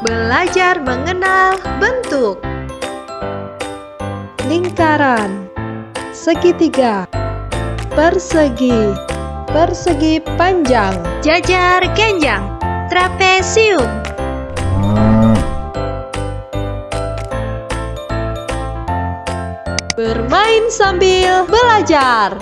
Belajar mengenal bentuk. Lingkaran, segitiga, persegi, persegi panjang, Jajar genjang. Trapesium. Bermain sambil belajar.